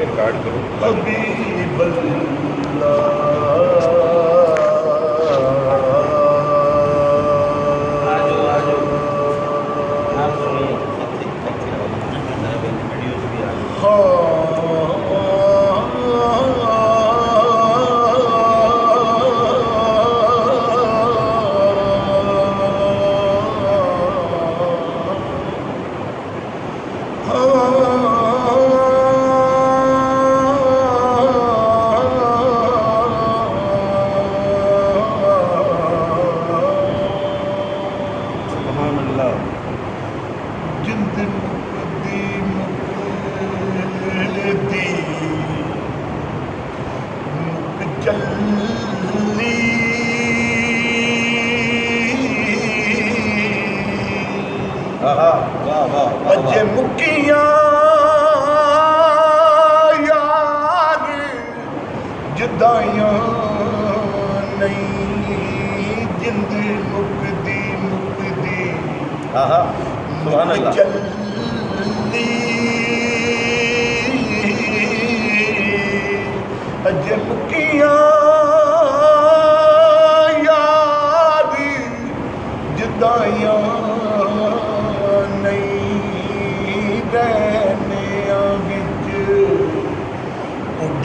record کرو اب بھی ਕੀਆਂ ਯਾਰ ਜਿੱਦਾਂ ਨਹੀਂ ਜਿੰਦ ਮੁਕਦੀ ਮੁਕਦੀ ਆਹਾ ਸੁਭਾਨ ਅੱਲਾਹ ਜੱਲੀ ਅਜਬ ਕੀਆਂ ਯਾਰ ਜਿੱਦਾਂ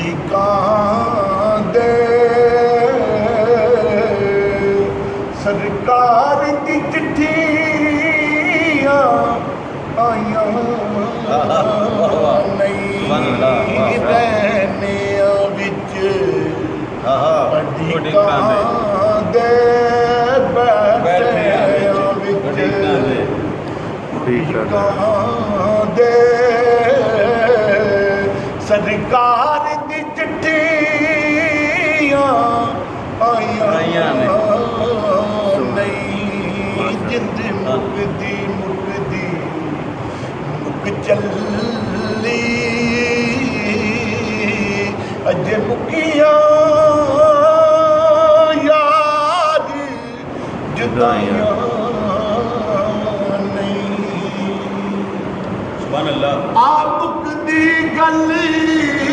ਮਾਲਿਕਾਂ ਦੇ ਸਰਕਾਰ ਦੀ ਚਿੱਠੀਆਂ ਆਈਆਂ ਨਹੀਂ ਬੈਨਿਆਂ ਵਿੱਚ ਵੱਡੀ ਕਾਂਦੇ ਬੈਨਿਆਂ ਵਿੱਚ ਵੱਡੀ ਕਾਂਦੇ ਸਰਕਾਰ मुक نہیں سبحان اللہ यादि जॻहियां گلی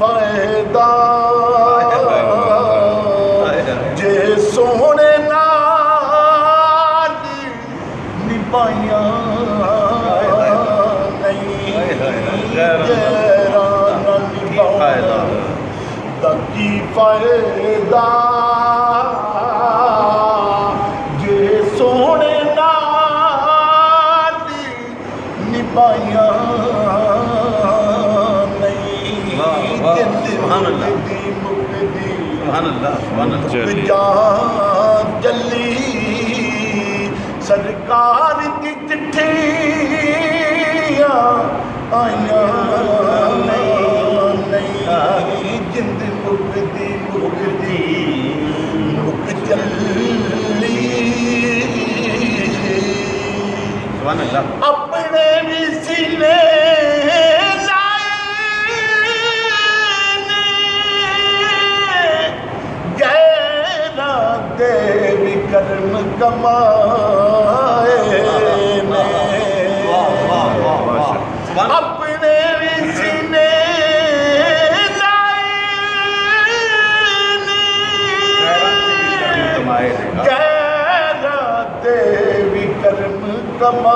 फ़ जे सुण नदी नई जर न पाया त की फ़ाइदा जे सुण سبحان سبحان اللہ اللہ جا جلی سرکار دی چٹھیاں آئیاں کما اپنے سن دیوی کرم کم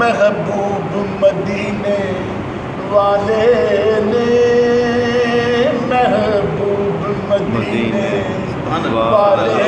محبوب مدینے والے نے العالمين سبحان الله